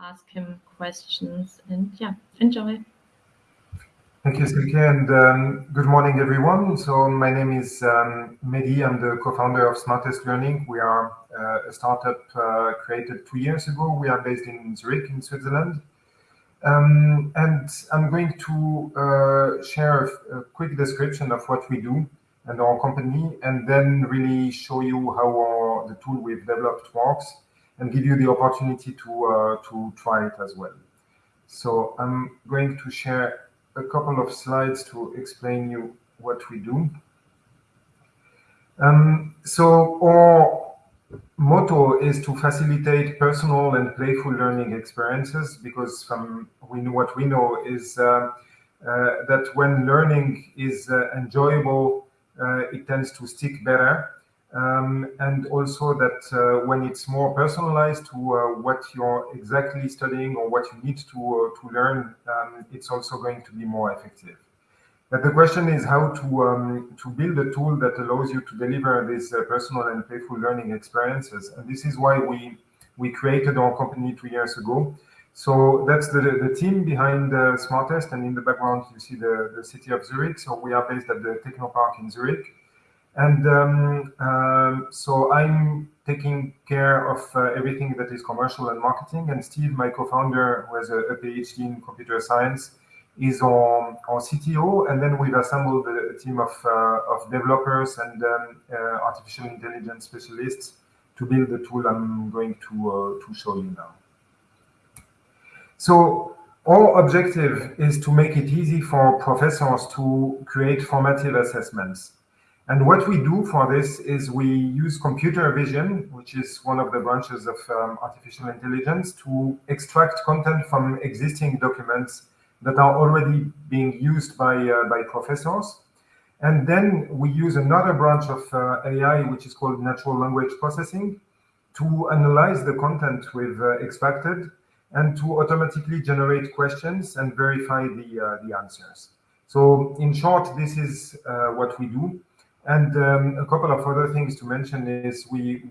ask him questions and yeah, enjoy. Thank you, Silke, and um, good morning, everyone. So my name is um, Mehdi. I'm the co-founder of Smartest Learning. We are uh, a startup uh, created two years ago. We are based in Zurich, in Switzerland. Um, and I'm going to uh, share a, a, quick description of what we do and our company, and then really show you how our, the tool we've developed works, and give you the opportunity to uh, to try it as well. So I'm going to share a couple of slides to explain you what we do. Um, so our motto is to facilitate personal and playful learning experiences because from we know what we know is uh, uh, that when learning is uh, enjoyable, uh, it tends to stick better. Um, and also that uh, when it's more personalized to uh, what you're exactly studying or what you need to to learn, um, it's also going to be more effective. But the question is how to um, to build a tool that allows you to deliver these uh, personal and playful learning experiences. And this is why we we created our company two years ago. So that's the, the team behind the Smartest, and in the background you see the, the city of Zurich. So we are based at the Technopark in Zurich. And um, um, so I'm taking care of uh, everything that is commercial and marketing. And Steve, my co-founder, who has a, a, PhD in computer science, is our, our CTO. And then we've assembled a, team of, uh, of developers and um, uh, artificial intelligence specialists to build the tool I'm going to, uh, to show you now. So our objective is to make it easy for professors to create formative assessments. And what we do for this is we use computer vision, which is one of the branches of um, artificial intelligence, to extract content from existing documents that are already being used by, uh, by professors. And then we use another branch of uh, AI, which is called natural language processing, to analyze the content we've uh, extracted and to automatically generate questions and verify the, uh, the answers. So in short, this is uh, what we do. And um, a couple of other things to mention is we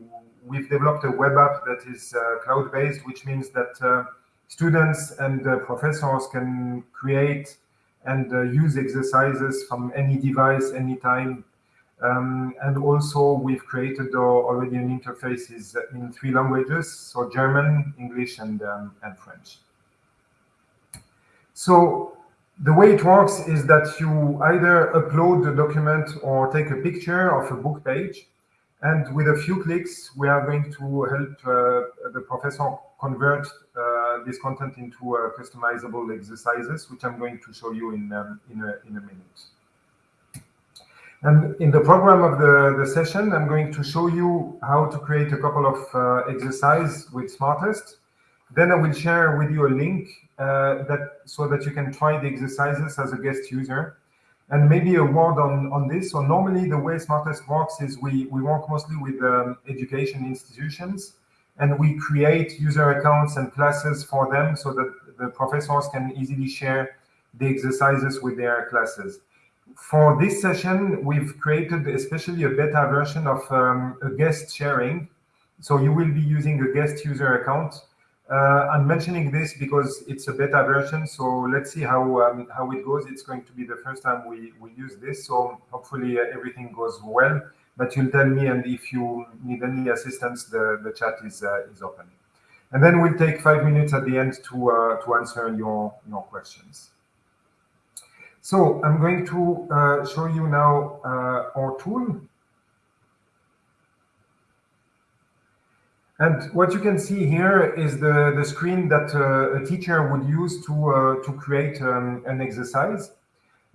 we've developed a web app that is uh, cloud-based, which means that uh, students and uh, professors can create and uh, use exercises from any device, anytime. Um, and also we've created uh, already an interface in three languages, so German, English, and, um, and French. So the way it works is that you either upload the document or take a picture of a book page. And with a few clicks, we are going to help uh, the professor convert uh, this content into uh, customizable exercises, which I'm going to show you in, um, in, a, in a minute. And in the program of the, the session, I'm going to show you how to create a couple of uh, exercises with Smartest. Then I will share with you a link that so that you can try the exercises as a guest user. And maybe a word on, on this. So normally the way Smartest works is we, we work mostly with um, education institutions and we create user accounts and classes for them so that the professors can easily share the exercises with their classes. For this session, we've created especially a beta version of um, a guest sharing. So you will be using a guest user account uh, I'm mentioning this because it's a beta version, so let's see how um, how it goes. It's going to be the first time we, we use this, so hopefully uh, everything goes well. But you'll tell me, and if you need any assistance, the, the chat is uh, is open. And then we'll take five minutes at the end to uh, to answer your your questions. So I'm going to uh, show you now uh, our tool. And what you can see here is the, the screen that uh, a teacher would use to, uh, to create um, an exercise.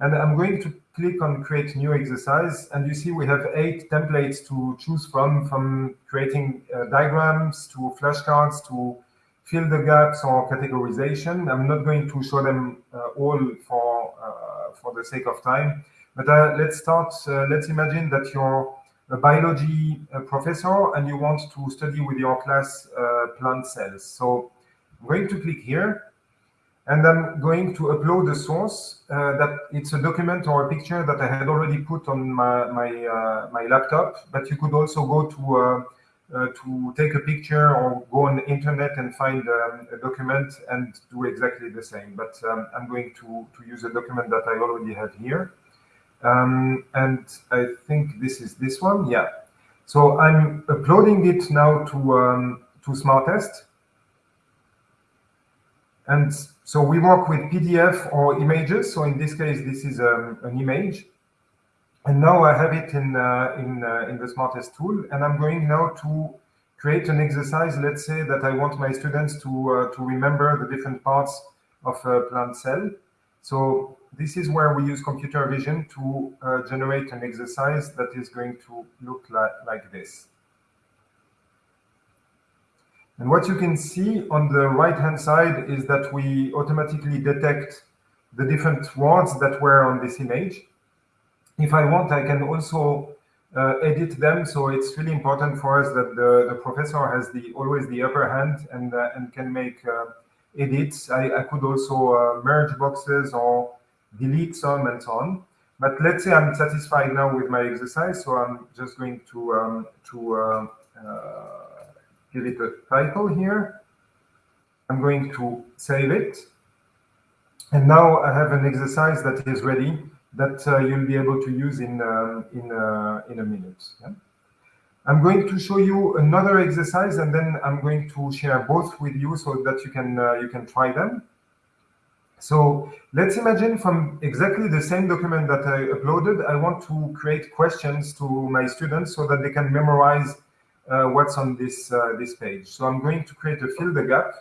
And I'm going to click on create new exercise. And you see we have eight templates to choose from, from creating uh, diagrams to flashcards to fill the gaps or categorization. I'm not going to show them uh, all for, uh, for the sake of time. But uh, let's start. let's imagine that you're a biology uh, professor and you want to study with your class uh, plant cells. So I'm going to click here and I'm going to upload the source uh, that it's a document or a picture that I had already put on my my, uh, my laptop, but you could also go to uh, uh, to take a picture or go on the internet and find um, a document and do exactly the same. But um, I'm going to, to use a document that I already have here. Um, and I think this is this one. Yeah. So I'm uploading it now to, um, to Smartest. And so we work with PDF or images. So in this case, this is um, an image. And now I have it in, uh, in, uh, in the Smartest tool. And I'm going now to create an exercise. Let's say that I want my students to, uh, to remember the different parts of a plant cell. So this is where we use computer vision to uh, generate an exercise that is going to look like, like this. And what you can see on the right-hand side is that we automatically detect the different words that were on this image. If I want, I can also uh, edit them. So it's really important for us that the, the professor has the always the upper hand and, uh, and can make uh, edits. I, I, could also uh, merge boxes or delete some and so on. But let's say I'm satisfied now with my exercise, so I'm just going to um, to uh, uh, give it a title here. I'm going to save it. And now I have an exercise that is ready that uh, you'll be able to use in, um, in, uh, in a minute. Yeah? I'm going to show you another exercise and then I'm going to share both with you so that you can, uh, you can try them. So let's imagine from exactly the same document that I uploaded, I want to create questions to my students so that they can memorize uh, what's on this, uh, this page. So I'm going to create a fill the gap.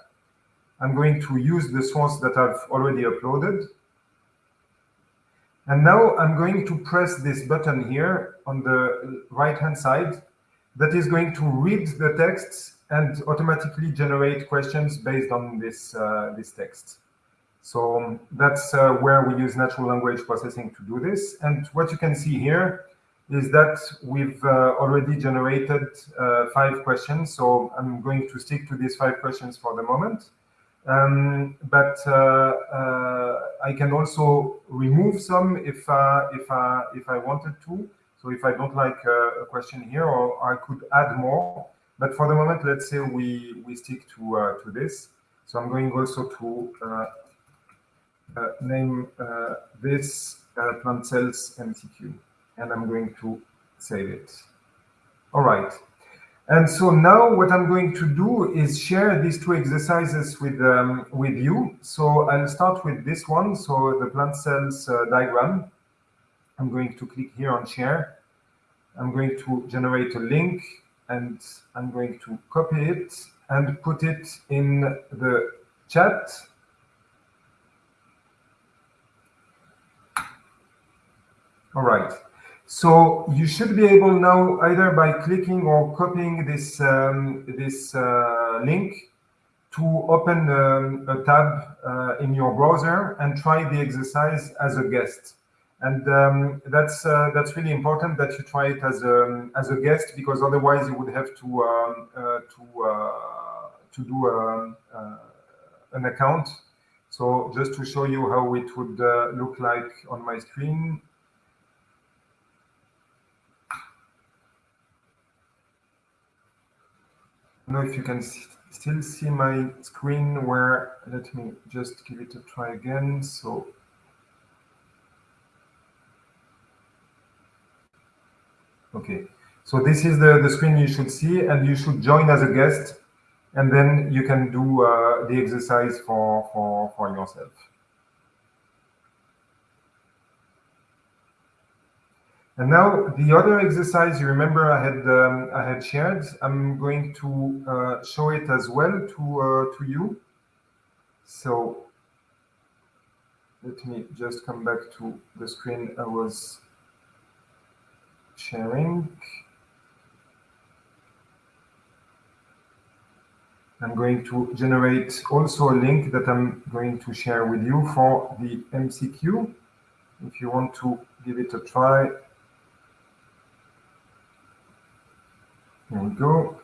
I'm going to use the source that I've already uploaded. And now I'm going to press this button here on the right-hand side that is going to read the text and automatically generate questions based on this, uh, this text. So um, that's uh, where we use natural language processing to do this. And what you can see here is that we've uh, already generated uh, five questions. So I'm going to stick to these five questions for the moment. Um, but uh, uh, I can also remove some if uh, if if I wanted to. So if I don't like a question here, or I could add more. But for the moment, let's say we we stick to to this. So I'm going also to name uh, this uh, plant cells MCQ, and I'm going to save it. All right. And so now what I'm going to do is share these two exercises with, um, with you. So I'll start with this one. So the plant cells uh, diagram. I'm going to click here on share. I'm going to generate a link and I'm going to copy it and put it in the chat All right. So you should be able now either by clicking or copying this um, this uh, link to open um, a tab uh, in your browser and try the exercise as a guest. And um, that's uh, that's really important that you try it as a as a guest because otherwise you would have to um, uh, to uh, to do um, uh, an account. So just to show you how it would look like on my screen, know if you can still see my screen where, let me just give it a try again. So Okay, so this is the, the screen you should see and you should join as a guest and then you can do uh, the exercise for, for, for yourself. And now the other exercise you remember I had um, I had shared, I'm going to uh, show it as well to uh, to you. So let me just come back to the screen I was sharing. I'm going to generate also a link that I'm going to share with you for the MCQ. If you want to give it a try, There we go.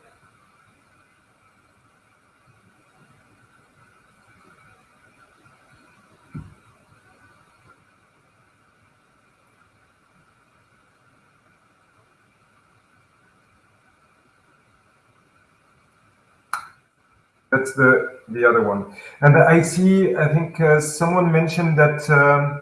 That's the, the other one. And I see, I think uh, someone mentioned that um,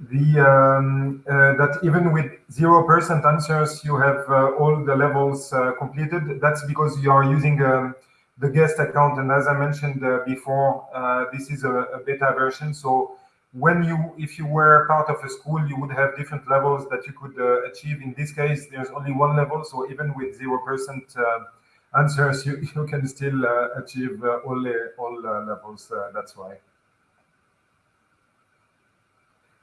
the um, uh, that even with zero percent answers, you have uh, all the levels uh, completed. That's because you are using um, the guest account, and as I mentioned uh, before, uh, this is a, a, beta version. So when you, if you were part of a school, you would have different levels that you could achieve. In this case, there's only one level, so even with zero percent answers, you, you can still uh, achieve uh, all, all uh, levels. that's why.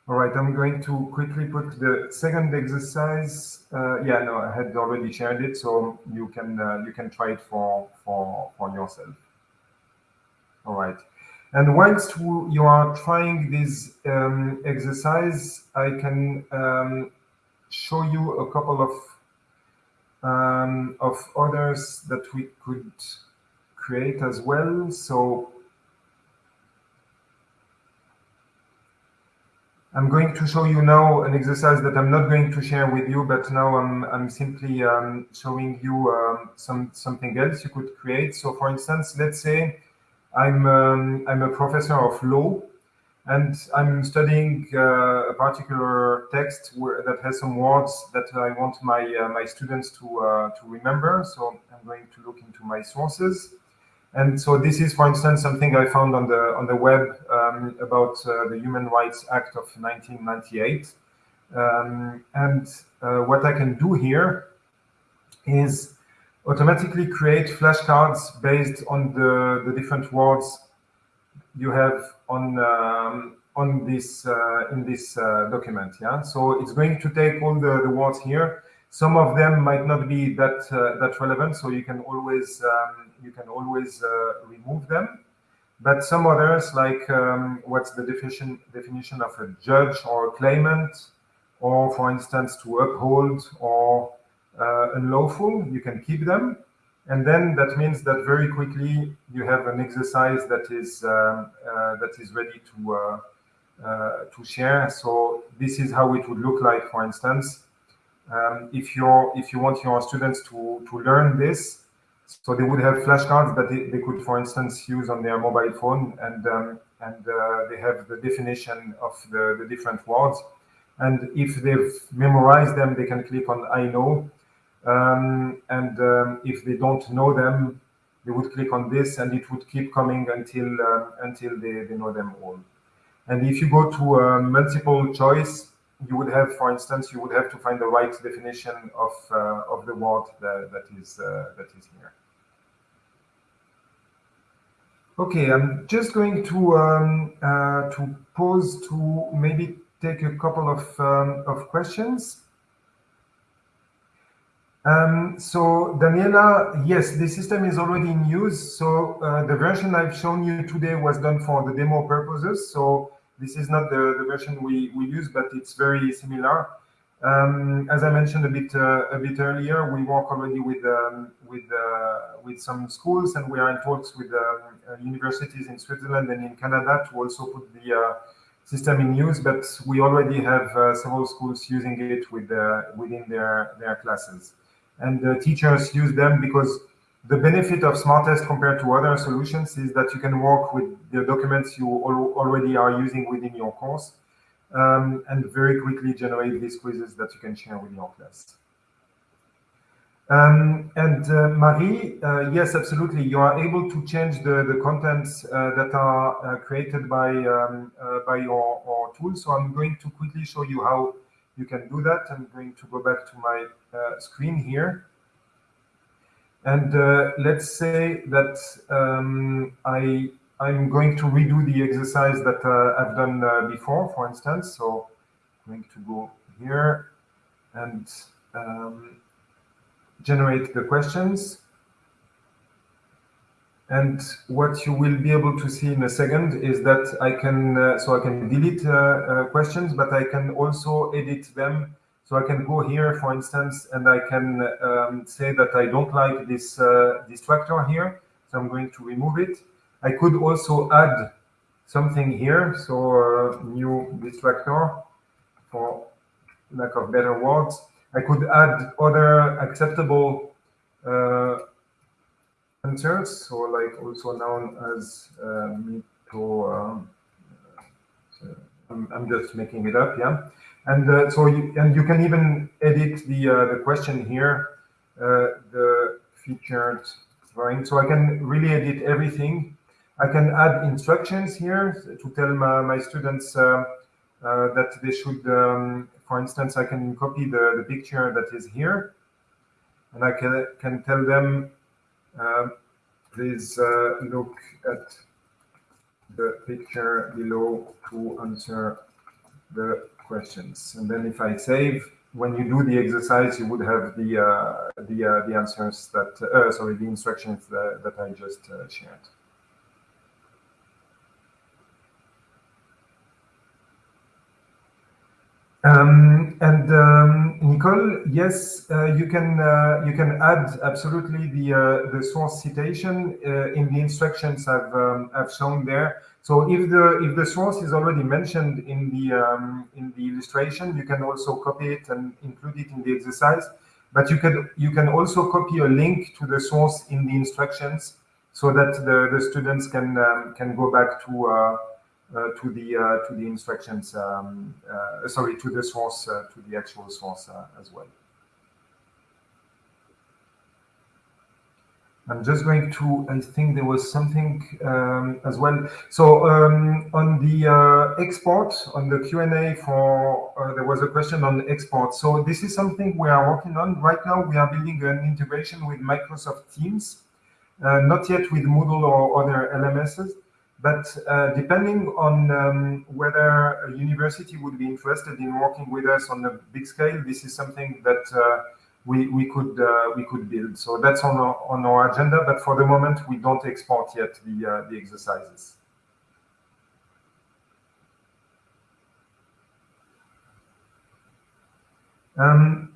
All right, I'm going to quickly put the second exercise. Uh, yeah, no, I had already shared it, so you can uh, you can try it for for for yourself. All right, and whilst you are trying this um, exercise, I can um, show you a couple of um, of others that we could create as well. So I'm going to show you now an exercise that I'm not going to share with you, but now I'm, I'm simply um, showing you um, some something else you could create. So for instance, let's say I'm, um, I'm a professor of law and I'm studying uh, a particular text where, that has some words that I want my uh, my students to uh, to remember. So I'm going to look into my sources, and so this is, for instance, something I found on the on the web um, about uh, the Human Rights Act of 1998. Um, and uh, what I can do here is automatically create flashcards based on the the different words you have on um, on this uh, in this uh, document. Yeah, so it's going to take all the, the words here. Some of them might not be that uh, that relevant, so you can always um, you can always uh, remove them. But some others, like um, what's the definition definition of a judge or a claimant, or for instance to uphold or uh, unlawful, you can keep them. And then that means that very quickly you have an exercise that is um, uh, that is ready to uh, uh, to share. So this is how it would look like, for instance, um, if you if you want your students to to learn this, so they would have flashcards that they, they could, for instance, use on their mobile phone, and um, and uh, they have the definition of the, the different words. And if they've memorized them, they can click on I know, um, and um, if they don't know them, they would click on this and it would keep coming until um, until they, they know them all. And if you go to a multiple choice, you would have, for instance, you would have to find the right definition of uh, of the word that, that is uh, that is here. Okay, I'm just going to um, uh, to pause to maybe take a couple of um, of questions. Um, so Daniela, yes, the system is already in use. So uh, the version I've shown you today was done for the demo purposes. So this is not the, the version we, we use, but it's very similar. Um, as I mentioned a bit uh, a bit earlier, we work already with um, with uh, with some schools, and we are in talks with um, uh, universities in Switzerland and in Canada to also put the uh, system in use. But we already have uh, several schools using it with within their their classes and the teachers use them because the benefit of Smartest compared to other solutions is that you can work with the documents you al already are using within your course um, and very quickly generate these quizzes that you can share with your class. Um, and uh, Marie, uh, yes, absolutely. You are able to change the, the contents uh, that are uh, created by um, uh, by your, your tool. So I'm going to quickly show you how you can do that. I'm going to go back to my uh, screen here. And uh, let's say that um, I, I'm going to redo the exercise that uh, I've done uh, before, for instance. So I'm going to go here and um, generate the questions. And what you will be able to see in a second is that I can, uh, so I can delete uh, uh, questions, but I can also edit them. So I can go here, for instance, and I can um, say that I don't like this uh, distractor here. So I'm going to remove it. I could also add something here. So uh, new distractor for lack of better words. I could add other acceptable uh, answers, so like also known as uh. Um, so I'm, I'm, just making it up, yeah. And uh, so you, and you can even edit the uh, the question here, uh, the featured drawing. So I can really edit everything. I can add instructions here to tell my, my students uh, uh, that they should, um, for instance, I can copy the, the picture that is here and I can, can tell them, uh, please uh, look at the picture below to answer the questions. And then if I save, when you do the exercise, you would have the uh, the uh, the answers that uh, sorry the instructions that, that I just uh, shared. Um, and um, Nicole, yes, uh, you can uh, you can add absolutely the uh, the source citation uh, in the instructions I've um, I've shown there. So if the if the source is already mentioned in the um, in the illustration, you can also copy it and include it in the exercise. But you can you can also copy a link to the source in the instructions so that the, the students can um, can go back to uh, uh, to the uh, to the instructions, um, uh, sorry, to the source, to the actual source as well. I'm just going to, I think there was something um, as well. So um, on the uh, export, on the Q&A for, uh, there was a question on export. So this is something we are working on. Right now, we are building an integration with Microsoft Teams, uh, not yet with Moodle or other LMSs. But uh, depending on um, whether a university would be interested in working with us on a big scale, this is something that uh, we, we could uh, we could build. So that's on our, on our agenda. But for the moment, we don't export yet the uh, the exercises. Um,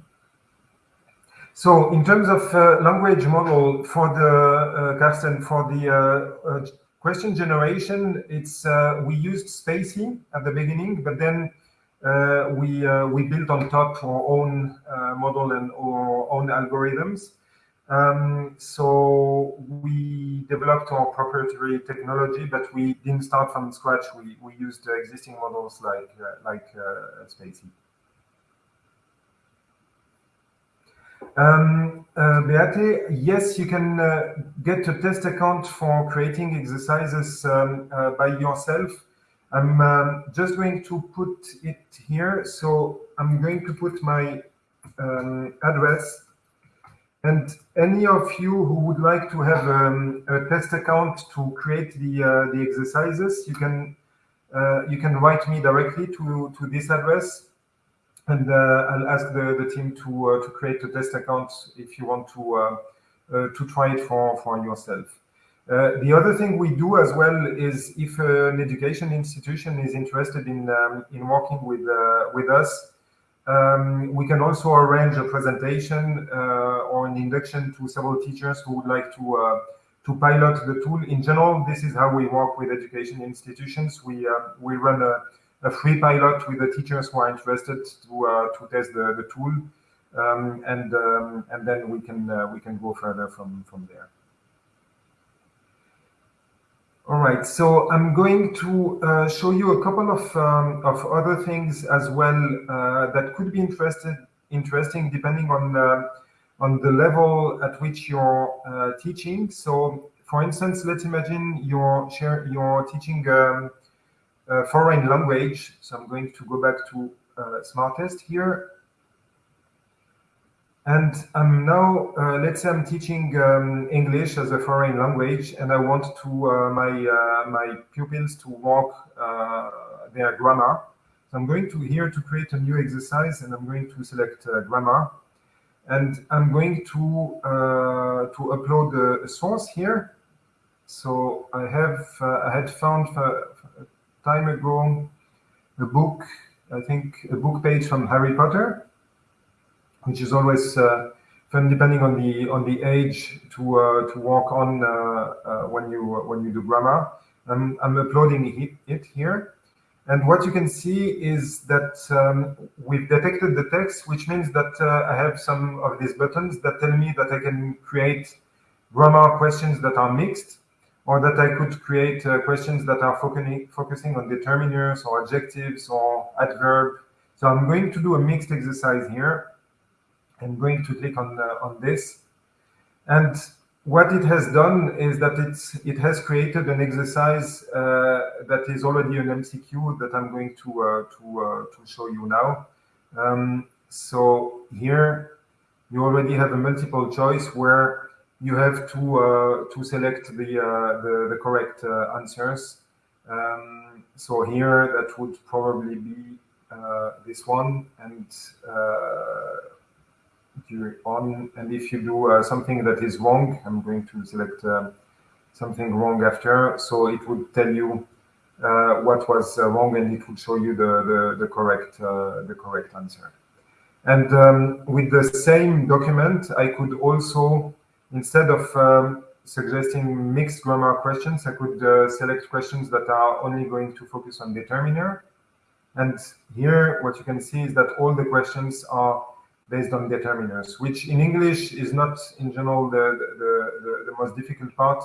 so in terms of uh, language model for the uh, Carsten for the uh, question generation, it's uh, we used spaCy at the beginning, but then uh, we uh, we built on top our own uh, model and our own algorithms. Um, so we developed our proprietary technology, but we didn't start from scratch. We we used existing models like uh, like uh, spaCy. Um, uh, Beate, yes, you can uh, get a test account for creating exercises um, uh, by yourself. I'm um, just going to put it here. So I'm going to put my um, address and any of you who would like to have um, a test account to create the uh, the exercises, you can uh, you can write me directly to to this address and uh, I'll ask the, the team to uh, to create a test account if you want to uh, to try it for for yourself. The other thing we do as well is if an education institution is interested in um, in working with with us, um, we can also arrange a presentation uh, or an induction to several teachers who would like to uh, to pilot the tool. In general, this is how we work with education institutions. We uh, we run a, a free pilot with the teachers who are interested to uh, to test the, the tool, um, and um, and then we can uh, we can go further from from there. All right, so I'm going to uh, show you a couple of um, of other things as well uh, that could be interested interesting depending on uh, on the level at which you're uh, teaching. So, for instance, let's imagine you're share you're teaching um, foreign language. So I'm going to go back to uh, Smartest here. And I'm now, uh, let's say I'm teaching um, English as a foreign language, and I want to uh, my uh, my pupils to work uh, their grammar. So I'm going to here to create a new exercise, and I'm going to select grammar, and I'm going to to upload a source here. So I have I had found a time ago a book, I think a book page from Harry Potter, which is always uh, fun depending on the on the age to uh, to work on uh, when you when you do grammar. I'm, I'm uploading it, it here. And what you can see is that um, we've detected the text, which means that uh, I have some of these buttons that tell me that I can create grammar questions that are mixed, or that I could create uh, questions that are focusing, focusing on determiners or adjectives or adverb. So I'm going to do a mixed exercise here. I'm going to click on, uh, on this. And what it has done is that it's, it has created an exercise uh, that is already an MCQ that I'm going to, uh, to, to show you now. Um, so here you already have a multiple choice where you have to uh, to select the uh, the, the, correct uh, answers. Um, so here that would probably be this one and on and if you do uh, something that is wrong i'm going to select uh, something wrong after so it would tell you uh, what was wrong and it would show you the the, the correct the correct answer and um, with the same document i could also instead of um, suggesting mixed grammar questions, I could uh, select questions that are only going to focus on determiner. And here, what you can see is that all the questions are based on determiners, which in English is not in general the, the, the, the most difficult part.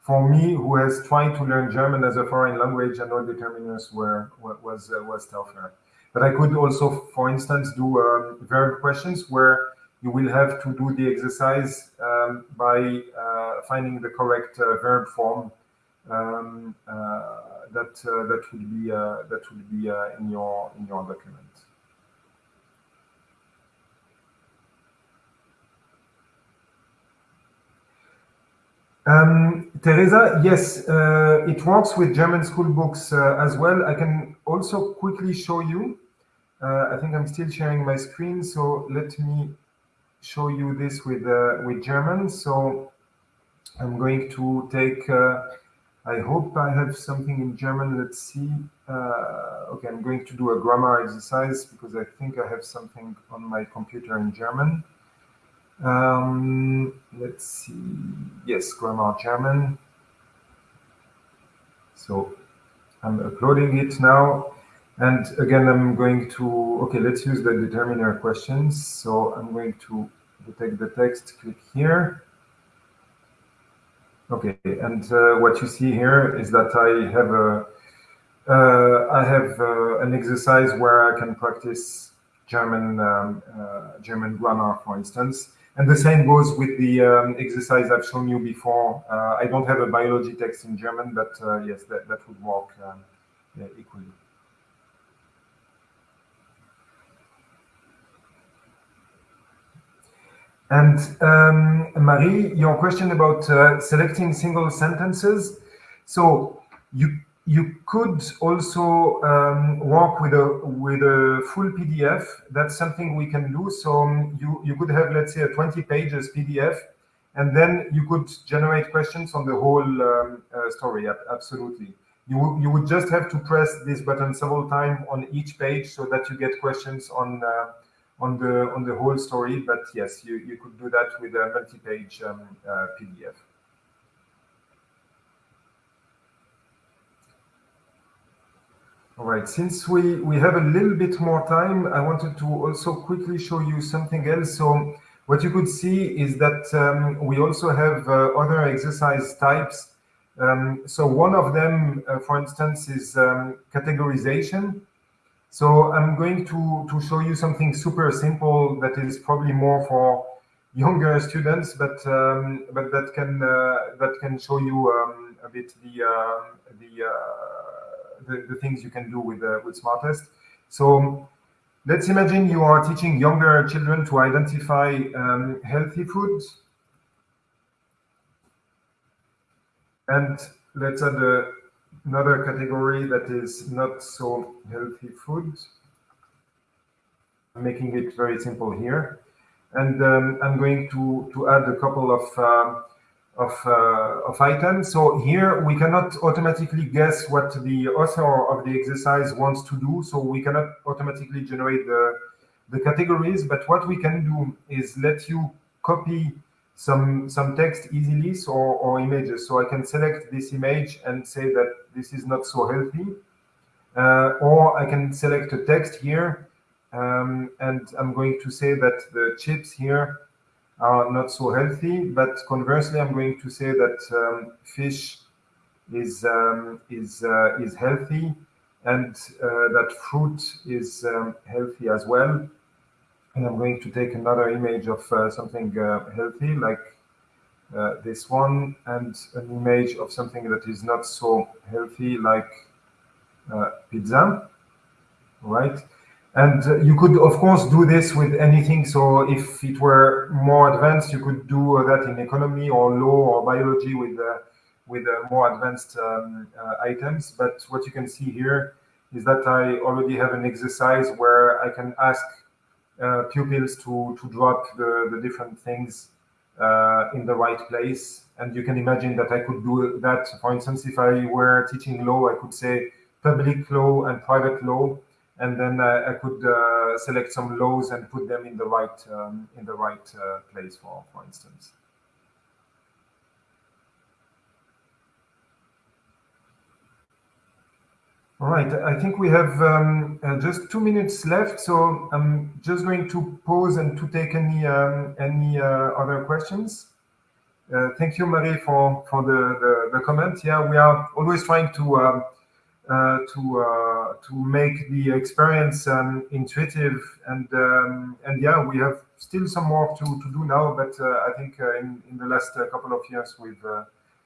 For me, who has tried to learn German as a foreign language, and all determiners were was uh, was tougher. But I could also, for instance, do um, verb questions where you will have to do the exercise um, by uh, finding the correct uh, verb form um, uh, that uh, that will be that will be in your in your document. Um, Teresa, yes, uh, it works with German school books uh, as well. I can also quickly show you. Uh, I think I'm still sharing my screen, so let me show you this with uh, with German. So I'm going to take. Uh, I hope I have something in German. Let's see. Uh, okay, I'm going to do a grammar exercise because I think I have something on my computer in German. Um, let's see. Yes, grammar German. So I'm uploading it now. And again, I'm going to, okay, let's use the determiner questions. So I'm going to detect the text, click here. Okay, and uh, what you see here is that I have a, uh, I have uh, an exercise where I can practice German um, uh, German grammar, for instance. And the same goes with the um, exercise I've shown you before. Uh, I don't have a biology text in German, but uh, yes, that, that would work um, equally. And um, Marie, your question about uh, selecting single sentences. So you you could also um, work with a with a full PDF. That's something we can do. So um, you you could have let's say a 20 pages PDF, and then you could generate questions on the whole um, uh, story. Absolutely. You, you would just have to press this button several times on each page so that you get questions on uh, on the on the whole story. But yes, you, you could do that with a multi-page um, uh, PDF. All right, since we, we have a little bit more time, I wanted to also quickly show you something else. So what you could see is that um, we also have uh, other exercise types. Um, so one of them, uh, for instance, is um, categorization. So I'm going to, to show you something super simple that is probably more for younger students, but um, but that can uh, that can show you um, a bit the uh, the, uh, the, the things you can do with uh, with Smartest. So let's imagine you are teaching younger children to identify um, healthy foods, and let's add a another category that is not so healthy food. I'm making it very simple here. And um, I'm going to, to add a couple of, uh, of, uh, of items. So here we cannot automatically guess what the author of the exercise wants to do. So we cannot automatically generate the, the categories. But what we can do is let you copy some some text easily so, or images. So I can select this image and say that this is not so healthy. Uh, or I can select a text here um, and I'm going to say that the chips here are not so healthy. But conversely, I'm going to say that um, fish is um, is uh, is healthy, and uh, that fruit is um, healthy as well. And I'm going to take another image of uh, something uh, healthy, like uh, this one, and an image of something that is not so healthy, like uh, pizza, right? And uh, you could, of course, do this with anything. So if it were more advanced, you could do that in economy or law or biology with uh, with uh, more advanced um, uh, items. But what you can see here is that I already have an exercise where I can ask uh, pupils to, to drop the, the different things uh, in the right place. And you can imagine that I could do that. For instance, if I were teaching law, I could say public law and private law and then uh, I could uh, select some lows and put them in the right um, in the right uh, place for for instance. All right, I think we have um, uh, just two minutes left, so I'm just going to pause and to take any um, any uh, other questions. Uh, thank you, Marie, for for the, the, the comment. Yeah, we are always trying to um, uh, to uh, to make the experience um, intuitive. And um, and yeah we have still some work to, to do now but uh, I think in, in the last couple of years we've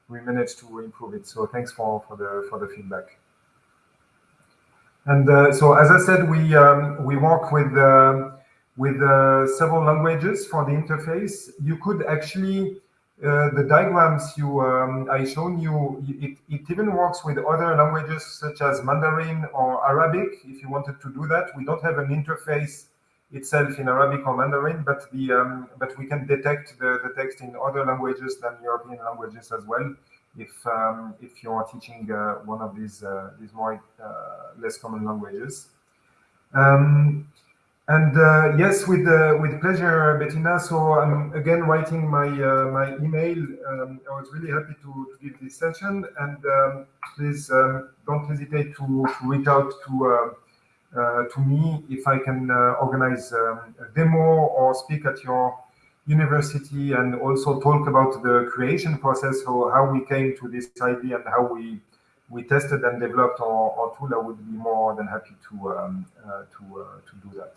we managed to improve it. So thanks for for the for the feedback. And so as I said we um, we work with with uh, several languages for the interface, you could actually uh, the diagrams you um, I shown you, it, it even works with other languages such as Mandarin or Arabic. If you wanted to do that, we don't have an interface itself in Arabic or Mandarin, but the um, but we can detect the, the text in other languages than European languages as well. If um, if you are teaching uh, one of these uh, these more uh, less common languages. Um, and uh, yes, with uh, with pleasure, Bettina. So I'm again writing my uh, my email. Um, I was really happy to, to give this session, and um, please um, don't hesitate to, to, reach out to uh, uh, to me if I can uh, organize um, a demo or speak at your university, and also talk about the creation process, or how we came to this idea, and how we we tested and developed our, our tool. I would be more than happy to um, to to do that.